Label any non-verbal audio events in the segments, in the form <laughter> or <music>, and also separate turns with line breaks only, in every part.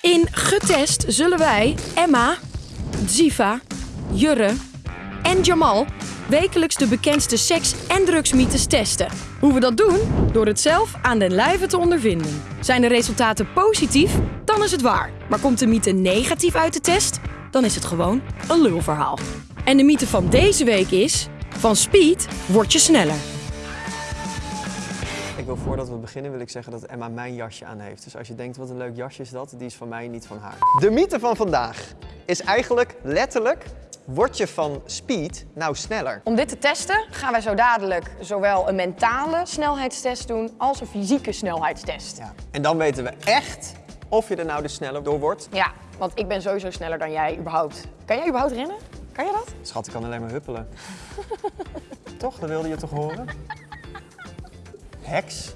In Getest zullen wij Emma, Ziva, Jurre en Jamal wekelijks de bekendste seks- en drugsmythes testen. Hoe we dat doen? Door het zelf aan den lijve te ondervinden. Zijn de resultaten positief? Dan is het waar. Maar komt de mythe negatief uit de test? Dan is het gewoon een lulverhaal. En de mythe van deze week is: van speed word je sneller.
Wil voordat we beginnen wil ik zeggen dat Emma mijn jasje aan heeft. Dus als je denkt wat een leuk jasje is dat, die is van mij, niet van haar. De mythe van vandaag is eigenlijk letterlijk, word je van speed nou sneller?
Om dit te testen gaan wij zo dadelijk zowel een mentale snelheidstest doen als een fysieke snelheidstest.
Ja. En dan weten we echt of je er nou dus sneller door wordt.
Ja, want ik ben sowieso sneller dan jij überhaupt. Kan jij überhaupt rennen? Kan je dat?
Schat, ik kan alleen maar huppelen. <laughs> toch? Dat wilde je toch horen? Heks.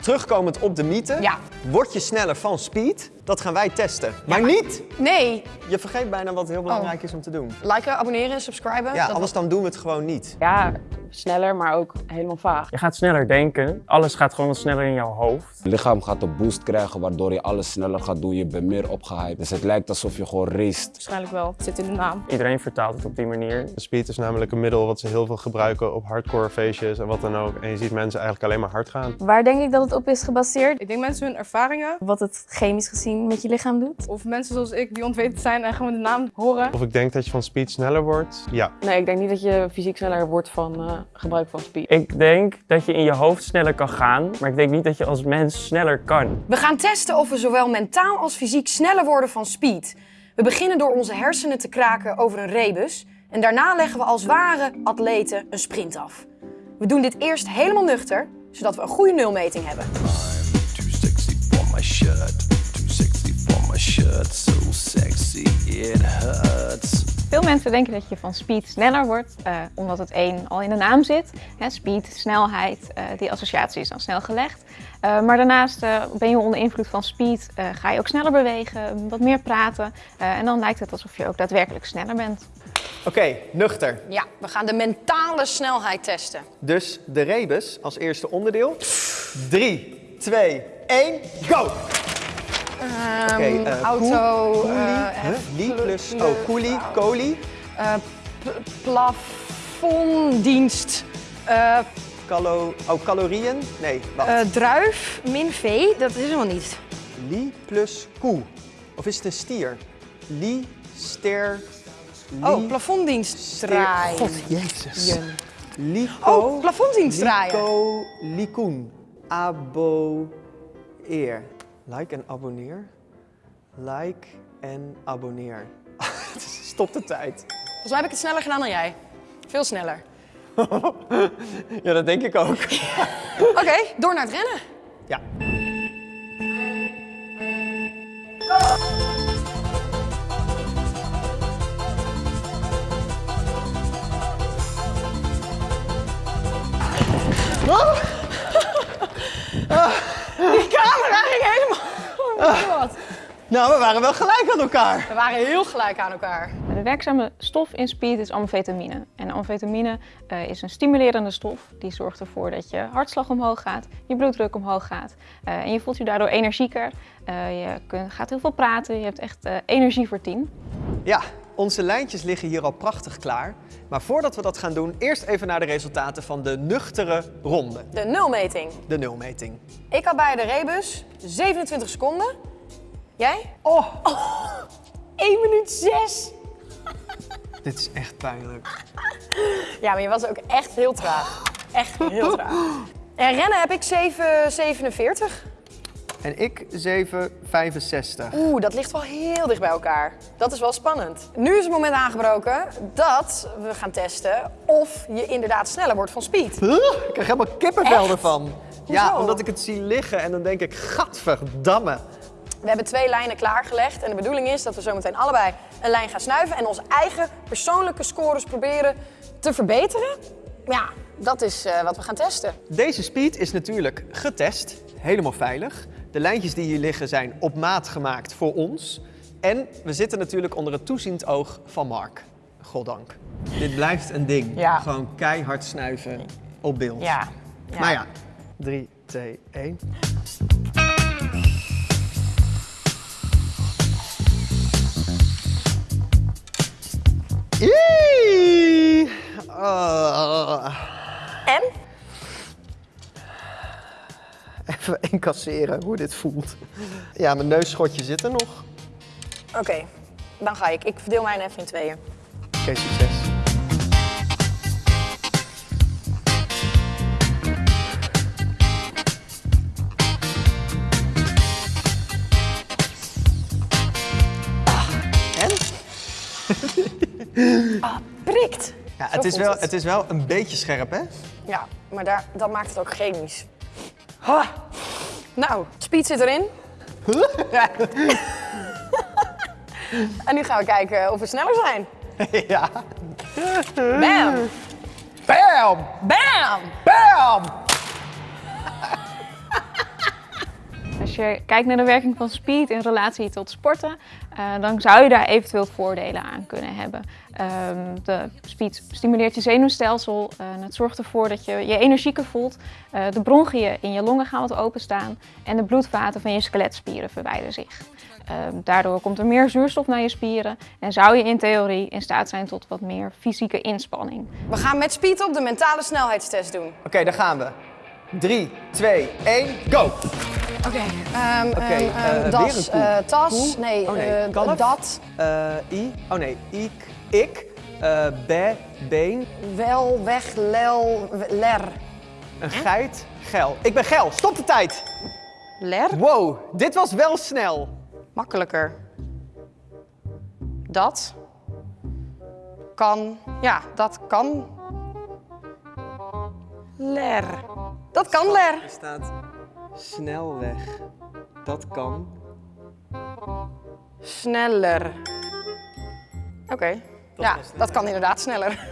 Terugkomend op de mythe.
Ja.
Word je sneller van speed? Dat gaan wij testen. Maar
maar-
niet!
Nee.
Je vergeet bijna wat heel belangrijk is om te doen.
Liken, abonneren, subscriben.
Ja,
Dat-
anders dan doen we het gewoon niet.
Ja, sneller, maar ook helemaal vaag.
Je gaat sneller denken. Alles gaat gewoon wat sneller in jouw hoofd.
Je lichaam gaat een boost krijgen waardoor je alles sneller gaat doen. Je bent meer opgehyped. Dus het lijkt alsof je gewoon raced.
Waarschijnlijk wel. Het zit in de naam.
Iedereen vertaalt het op die manier.
Speed is namelijk een middel wat ze heel veel gebruiken op hardcore feestjes en wat dan ook. En je ziet mensen eigenlijk alleen maar hard gaan.
Waar denk ik dat het op is gebaseerd?
Ik denk mensen hun ervaringen,
Wat het chemisch gezien met je lichaam doet?
of mensen zoals ik die ontweten zijn en gewoon de naam horen.
Of ik denk dat je van speed sneller wordt, ja.
Nee, ik denk niet dat je fysiek sneller wordt van eh, gebruik van speed.
Ik denk dat je in je hoofd sneller kan gaan, maar ik denk niet dat je als mens sneller kan.
We gaan testen of we zowel mentaal als fysiek sneller worden van speed. We beginnen door onze hersenen te kraken over een rebus. En daarna leggen we als ware atleten een sprint af. We doen dit eerst helemaal nuchter, zodat we een goede nulmeting hebben.
Too sexy for my shirt. Too sexy for my shirt. So sexy it hurts.
Veel mensen denken dat je van speed sneller wordt, eh, omdat het één al in de naam zit. Hè, speed, snelheid, eh, die associatie is dan snel gelegd. Eh, maar daarnaast eh, ben je onder invloed van speed, eh, ga je ook sneller bewegen, wat meer praten. eh, en dan lijkt het alsof je ook daadwerkelijk sneller bent.
Oké, nuchter.
Ja, we gaan de mentale snelheid testen.
Dus de rebus als eerste onderdeel. 3, 2, 1, go! Oké,
Ehm,
eh,
auto,
koe-
eh,
koelie, huh? Li plus, oh, koelie, kolie,
eh, pl- plafonddienst, eh,
calo, oh, calorieën, nee,
eh, druif, min V, dat is helemaal niet.
Li plus koe. Of is het een stier? Li, ster, li,
Oh, plafonddienst draaien.
God, jezus. Lico,
Oh, plafonddienst draaien.
Lico, likoen. Abo, eer. Like en abonneer. Like en abonneer. <laughs> Stop de tijd.
Volgens mij heb ik het sneller gedaan dan jij. Veel sneller. <laughs>
Ja, dat denk ik ook. <laughs>
Oké, door naar het rennen.
Ja. Nou, we waren wel gelijk aan elkaar.
We waren heel gelijk aan elkaar.
De werkzame stof in speed is amfetamine. En amfetamine eh, is een stimulerende stof. Die zorgt ervoor dat je hartslag omhoog gaat, je bloeddruk omhoog gaat. eh, en je voelt je daardoor energieker. Eh, je kunt, gaat heel veel praten, je hebt echt eh, energie voor tien.
Ja, onze lijntjes liggen hier al prachtig klaar. Maar voordat we dat gaan doen, eerst even naar de resultaten van de nuchtere ronde.
De nulmeting.
De nulmeting.
Ik had bij de rebus 27 seconden. Jij? Oh. <laughs> 1 minuut 6. <laughs>
Dit is echt pijnlijk.
Ja, maar je was ook echt heel traag. Echt heel traag. <gasps> En rennen heb ik 7,47.
En ik 7,65.
Oeh, dat ligt wel heel dicht bij elkaar. Dat is wel spannend. Nu is het moment aangebroken dat we gaan testen of je inderdaad sneller wordt van speed.
Huh? Ik krijg helemaal kippenvel ervan. Ja, omdat ik het zie liggen en dan denk ik, gadverdamme.
We hebben twee lijnen klaargelegd en de bedoeling is dat we zometeen allebei een lijn gaan snuiven en onze eigen persoonlijke scores proberen te verbeteren. Ja, dat is eh, wat we gaan testen.
Deze speed is natuurlijk getest, helemaal veilig. De lijntjes die hier liggen zijn op maat gemaakt voor ons. En we zitten natuurlijk onder het toeziend oog van Mark. Goddank. Dit blijft een ding.
Ja.
Gewoon keihard snuiven op beeld.
Ja.
Maar ja, 3, 2, 1. Ah.
En?
Even incasseren hoe dit voelt. Ja, mijn neusschotje zit er nog.
Oké, dan ga ik. Ik verdeel mij even in tweeën.
Oké, succes. En? <laughs>
Prikt!
Ja,
Zo
het is, wel,
het.
het is wel een beetje scherp, hè?
Ja, maar daar, dat maakt het ook chemisch. Ha. Nou, speed zit erin. <laughs> En nu gaan we kijken of we sneller zijn. <laughs>
ja.
Bam!
Bam!
Bam!
Bam!
Als je kijkt naar de werking van speed in relatie tot sporten, eh, dan zou je daar eventueel voordelen aan kunnen hebben. Ehm, de speed stimuleert je zenuwstelsel eh, en het zorgt ervoor dat je je energieker voelt. Eh, de bronchiën in je longen gaan wat openstaan en de bloedvaten van je skeletspieren verwijderen zich. Ehm, daardoor komt er meer zuurstof naar je spieren en zou je in theorie in staat zijn tot wat meer fysieke inspanning.
We gaan met speed op de mentale snelheidstest doen.
Oké, daar gaan we. 3, 2, 1, go!
Oké.
eh,
ehm, das, eh, tas,
Koe?
nee,
Oh, nee,
eh,
kalf?
dat,
Eh, I, oh nee, ik, ik, eh, be, been,
wel, weg, lel, ler.
een geit, gel. Ik ben gel, stop de tijd!
Ler?
Wow, dit was wel snel.
Makkelijker. Dat kan, ja, dat kan. Ler. Dat kan ler.
Er staat snelweg. Dat kan.
Sneller. Oké. Ja, dat kan inderdaad sneller. <laughs>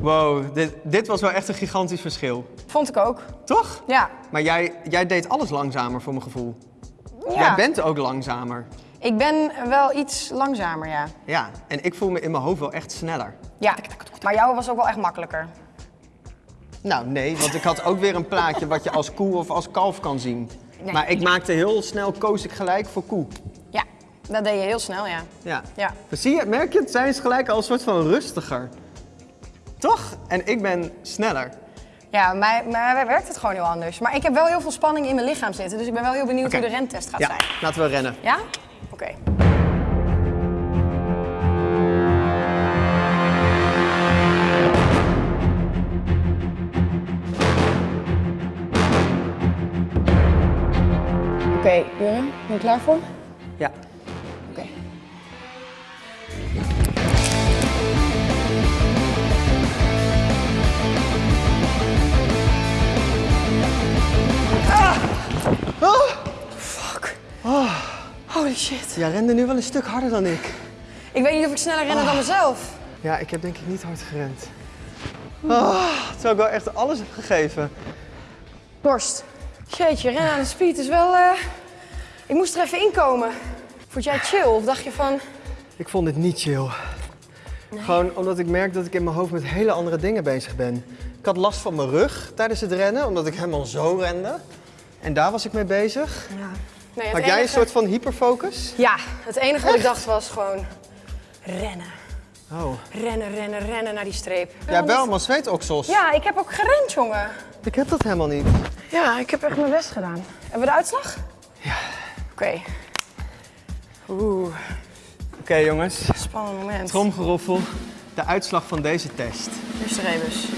Wow, dit, dit was wel echt een gigantisch verschil.
Vond ik ook.
Toch?
Ja.
Maar jij, jij deed alles langzamer voor mijn gevoel.
ja.
Jij bent ook langzamer.
Ik ben wel iets langzamer, ja.
Ja, en ik voel me in mijn hoofd wel echt sneller.
Ja, maar jouw was ook wel echt makkelijker.
Nou, nee, want ik had ook weer een plaatje wat je als koe of als kalf kan zien.
Nee.
Maar ik maakte heel snel, koos ik gelijk voor koe.
Ja, dat deed je heel snel, ja.
Ja. Zie je, merk je, het zijn ze gelijk al een soort van rustiger. Toch? En ik ben sneller.
Ja, maar, maar wij werkt het gewoon heel anders. Maar ik heb wel heel veel spanning in mijn lichaam zitten, dus ik ben wel heel benieuwd hoe de rentest gaat
Ja,
zijn.
laten we rennen.
Ja? Oké. Oké, ben je klaar voor?
Ja.
Oké.
Oh,
Fuck.
oh.
Holy shit.
Jij rende nu wel een stuk harder dan ik.
Ik weet niet of ik sneller ren dan mezelf.
Ja, ik heb denk ik niet hard gerend. Oh, terwijl ik wel echt alles heb gegeven.
Dorst. Jeetje, rennen aan de speed is wel... eh, Ik moest er even inkomen. Vond jij chill of dacht je van...
Ik vond dit niet chill. Gewoon omdat ik merk dat ik in mijn hoofd met hele andere dingen bezig ben. Ik had last van mijn rug tijdens het rennen, omdat ik helemaal zo rende. En daar was ik mee bezig.
Ja. Nee, het
Had jij een soort van hyperfocus?
Ja, het enige wat ik dacht was gewoon... Rennen.
Oh.
Rennen, rennen, rennen naar die streep.
Hebt wel allemaal zweetoksels.
Ja, ik heb ook gerend, jongen.
Ik heb dat helemaal niet.
Ja, ik heb echt mijn best gedaan. Hebben we de uitslag? Oké. Oeh,
Oké jongens,
spannend moment.
tromgeroffel. De uitslag van deze test.
Eerste rebus.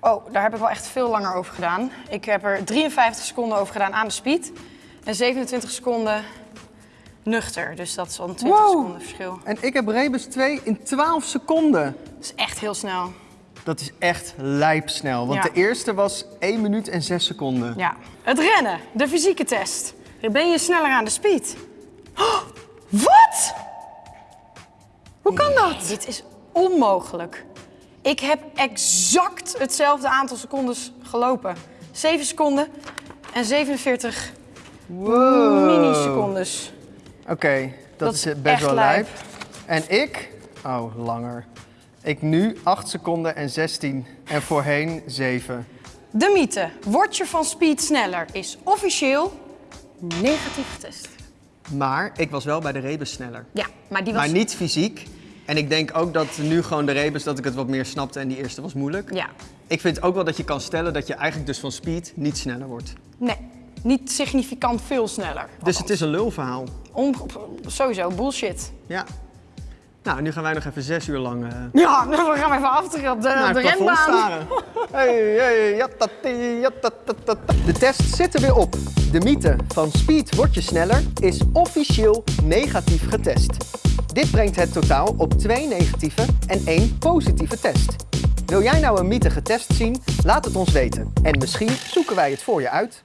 Oh, daar heb ik wel echt veel langer over gedaan. Ik heb er 53 seconden over gedaan aan de speed. En 27 seconden nuchter. Dus dat is al een 20
Wow.
seconden verschil.
En ik heb rebus 2 in 12 seconden.
Dat is echt heel snel.
Dat is echt lijpsnel. Want
Ja.
de eerste was 1 minuut en 6 seconden.
Ja. Het rennen, de fysieke test. Ben je sneller aan de speed? Oh, wat? Hoe kan dat? Dit is onmogelijk. Ik heb exact hetzelfde aantal secondes gelopen. 7 seconden en 47
Wow.
millisecondes.
Oké, dat,
Dat
is best wel lijp. En ik, oh langer. Ik nu 8 seconden en 16 en voorheen 7.
De mythe, word je van speed sneller, is officieel negatief getest.
Maar ik was wel bij de rebus sneller.
Ja, maar die was...
Maar niet fysiek. En ik denk ook dat nu gewoon de rebus dat ik het wat meer snapte en die eerste was moeilijk.
Ja,
Ik vind ook wel dat je kan stellen dat je eigenlijk dus van speed niet sneller wordt.
nee. Niet significant veel sneller.
Dus het is een lulverhaal.
Sowieso, bullshit.
Ja. Nou, nu gaan wij nog even zes uur lang eh,
Ja, <laughs> dan gaan we even aftrekken op de, de renbaan.
staren. <laughs> Hey, hey, jatati. De test zit er weer op. De mythe van speed word je sneller is officieel negatief getest. Dit brengt het totaal op twee negatieve en één positieve test. Wil jij nou een mythe getest zien? Laat het ons weten. En misschien zoeken wij het voor je uit.